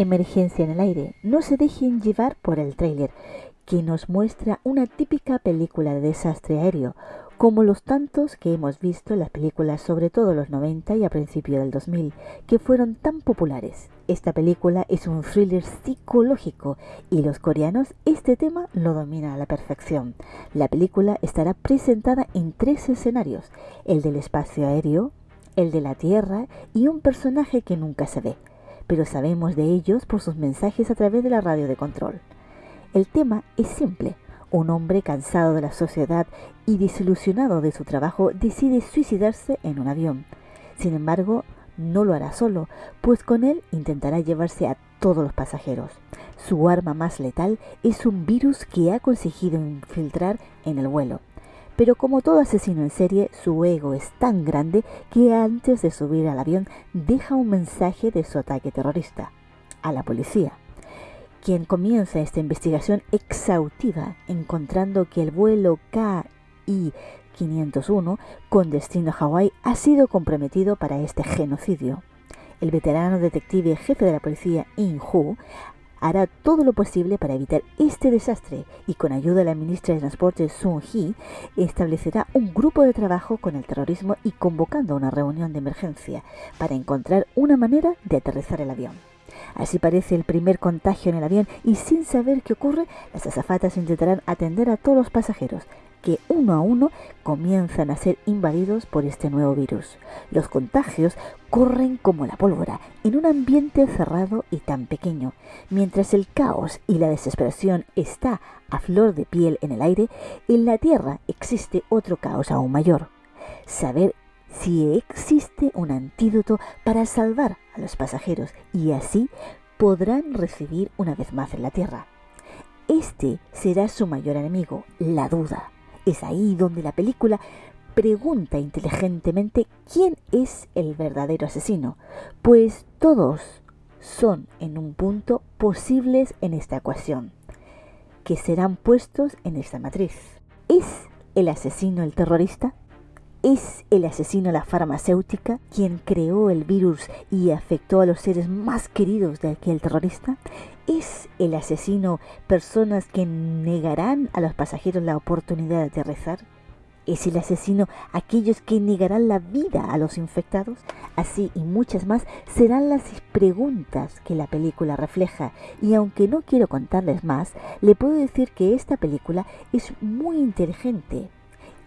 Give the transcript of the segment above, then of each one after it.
Emergencia en el aire. No se dejen llevar por el tráiler, que nos muestra una típica película de desastre aéreo, como los tantos que hemos visto en las películas sobre todo los 90 y a principios del 2000, que fueron tan populares. Esta película es un thriller psicológico y los coreanos este tema lo dominan a la perfección. La película estará presentada en tres escenarios, el del espacio aéreo, el de la Tierra y un personaje que nunca se ve, pero sabemos de ellos por sus mensajes a través de la radio de control. El tema es simple. Un hombre cansado de la sociedad y desilusionado de su trabajo decide suicidarse en un avión. Sin embargo, no lo hará solo, pues con él intentará llevarse a todos los pasajeros. Su arma más letal es un virus que ha conseguido infiltrar en el vuelo. Pero como todo asesino en serie, su ego es tan grande que antes de subir al avión deja un mensaje de su ataque terrorista a la policía quien comienza esta investigación exhaustiva encontrando que el vuelo KI 501 con destino a Hawái ha sido comprometido para este genocidio. El veterano detective jefe de la policía In Hu hará todo lo posible para evitar este desastre y con ayuda de la ministra de Transporte Sun Hee establecerá un grupo de trabajo con el terrorismo y convocando una reunión de emergencia para encontrar una manera de aterrizar el avión. Así parece el primer contagio en el avión y sin saber qué ocurre, las azafatas intentarán atender a todos los pasajeros que uno a uno comienzan a ser invadidos por este nuevo virus. Los contagios corren como la pólvora en un ambiente cerrado y tan pequeño. Mientras el caos y la desesperación está a flor de piel en el aire, en la Tierra existe otro caos aún mayor. Saber si existe un antídoto para salvar a los pasajeros y así podrán recibir una vez más en la tierra. Este será su mayor enemigo, la duda. Es ahí donde la película pregunta inteligentemente quién es el verdadero asesino, pues todos son en un punto posibles en esta ecuación, que serán puestos en esta matriz. ¿Es el asesino el terrorista? ¿Es el asesino la farmacéutica quien creó el virus y afectó a los seres más queridos de aquel terrorista? ¿Es el asesino personas que negarán a los pasajeros la oportunidad de aterrizar? ¿Es el asesino aquellos que negarán la vida a los infectados? Así y muchas más serán las preguntas que la película refleja y aunque no quiero contarles más, le puedo decir que esta película es muy inteligente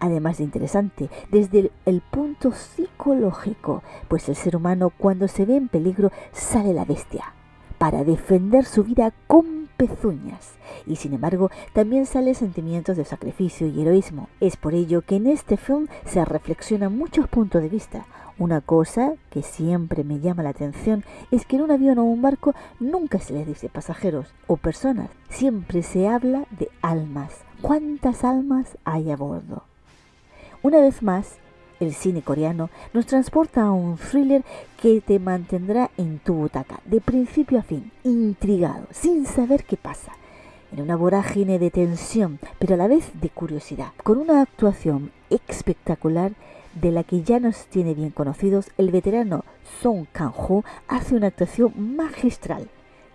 además de interesante desde el, punto psicológico, pues el ser humano cuando se ve en peligro sale la bestia para defender su vida con pezuñas y sin embargo también sale sentimientos de sacrificio y heroísmo. Es por ello que en este film se reflexiona muchos puntos de vista. Una cosa que siempre me llama la atención es que en un avión o un barco nunca se les dice pasajeros o personas, siempre se habla de almas. ¿Cuántas almas hay a bordo? Una vez más, el cine coreano nos transporta a un thriller que te mantendrá en tu butaca, de principio a fin, intrigado, sin saber qué pasa, en una vorágine de tensión, pero a la vez de curiosidad, con una actuación espectacular de la que ya nos tiene bien conocidos, el veterano Song Kang-ho hace una actuación magistral,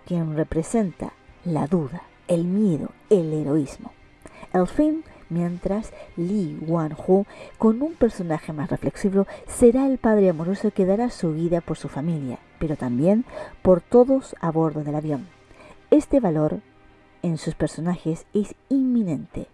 quien representa la duda, el miedo, el heroísmo. El film mientras Lee Wan-ho, con un personaje más reflexivo, será el padre amoroso que dará su vida por su familia, pero también por todos a bordo del avión. Este valor en sus personajes es inminente,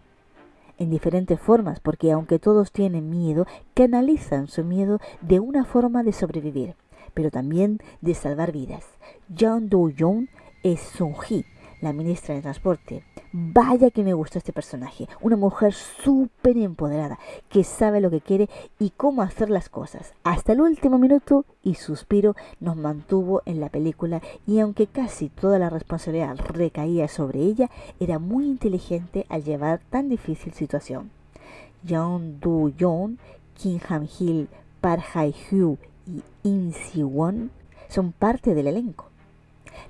en diferentes formas, porque aunque todos tienen miedo, canalizan su miedo de una forma de sobrevivir, pero también de salvar vidas. Jung Do-young es Sung-hee, la ministra de Transporte. Vaya que me gustó este personaje. Una mujer súper empoderada, que sabe lo que quiere y cómo hacer las cosas. Hasta el último minuto y suspiro nos mantuvo en la película y aunque casi toda la responsabilidad recaía sobre ella, era muy inteligente al llevar tan difícil situación. Jeon Do Yoon, Kim Han Hil, Park Hae Hyu y In Si Won son parte del elenco.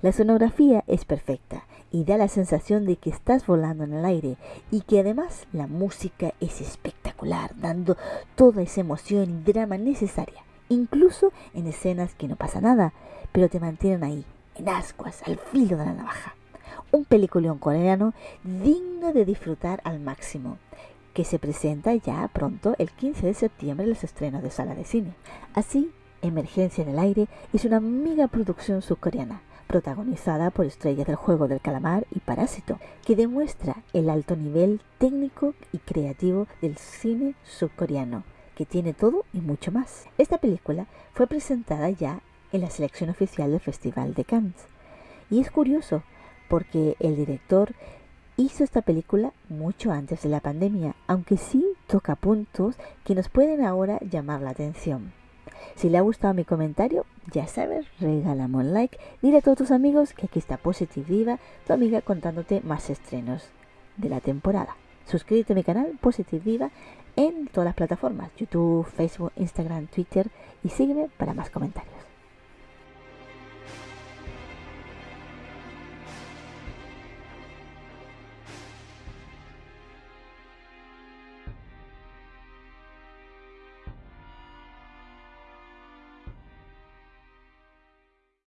La sonografía es perfecta y da la sensación de que estás volando en el aire y que además la música es espectacular, dando toda esa emoción y drama necesaria, incluso en escenas que no pasa nada, pero te mantienen ahí, en ascuas, al filo de la navaja. Un peliculón coreano digno de disfrutar al máximo, que se presenta ya pronto el 15 de septiembre en los estrenos de sala de cine. Así, Emergencia en el Aire es una mega producción subcoreana, protagonizada por estrellas del juego del calamar y Parásito, que demuestra el alto nivel técnico y creativo del cine subcoreano, que tiene todo y mucho más. Esta película fue presentada ya en la selección oficial del Festival de Cannes. Y es curioso, porque el director hizo esta película mucho antes de la pandemia, aunque sí toca puntos que nos pueden ahora llamar la atención. Si le ha gustado mi comentario, ya sabes, regálame un like, dile a todos tus amigos que aquí está Positive Viva, tu amiga contándote más estrenos de la temporada. Suscríbete a mi canal Positive Viva en todas las plataformas, YouTube, Facebook, Instagram, Twitter y sígueme para más comentarios.